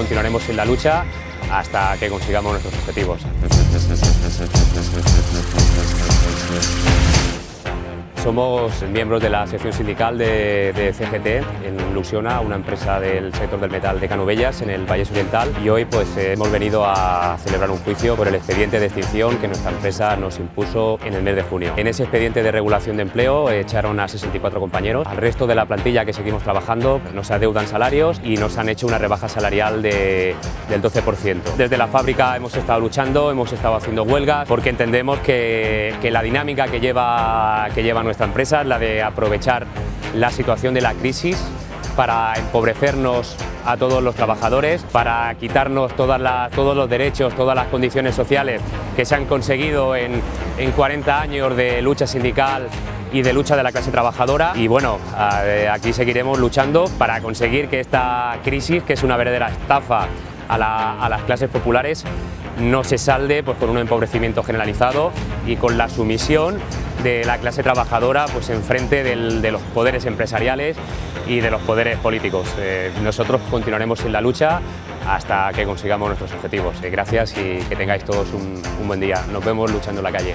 continuaremos en la lucha hasta que consigamos nuestros objetivos. Somos miembros de la sección sindical de, CGT en Lusiona, una empresa del sector del metal de Canovelles en el Valle Oriental y hoy pues hemos venido a celebrar un juicio por el expediente de extinción que nuestra empresa nos impuso en el mes de junio. En ese expediente de regulación de empleo echaron a 64 compañeros, al resto de la plantilla que seguimos trabajando nos adeudan salarios y nos han hecho una rebaja salarial del 12%. Desde la fábrica hemos estado luchando, hemos estado haciendo huelgas porque entendemos que, la dinámica que lleva, que lleva nuestra empresa, la de aprovechar la situación de la crisis para empobrecernos a todos los trabajadores, para quitarnos todas todos los derechos, todas las condiciones sociales que se han conseguido en, en 40 años de lucha sindical y de lucha de la clase trabajadora. Y bueno, aquí seguiremos luchando para conseguir que esta crisis, que es una verdadera estafa a, a las clases populares, no se salde pues, con un empobrecimiento generalizado y con la sumisión de la clase trabajadora pues, enfrente de los poderes empresariales y de los poderes políticos. Eh, nosotros continuaremos en la lucha hasta que consigamos nuestros objetivos. Eh, gracias y que tengáis todos un, un buen día. Nos vemos luchando en la calle.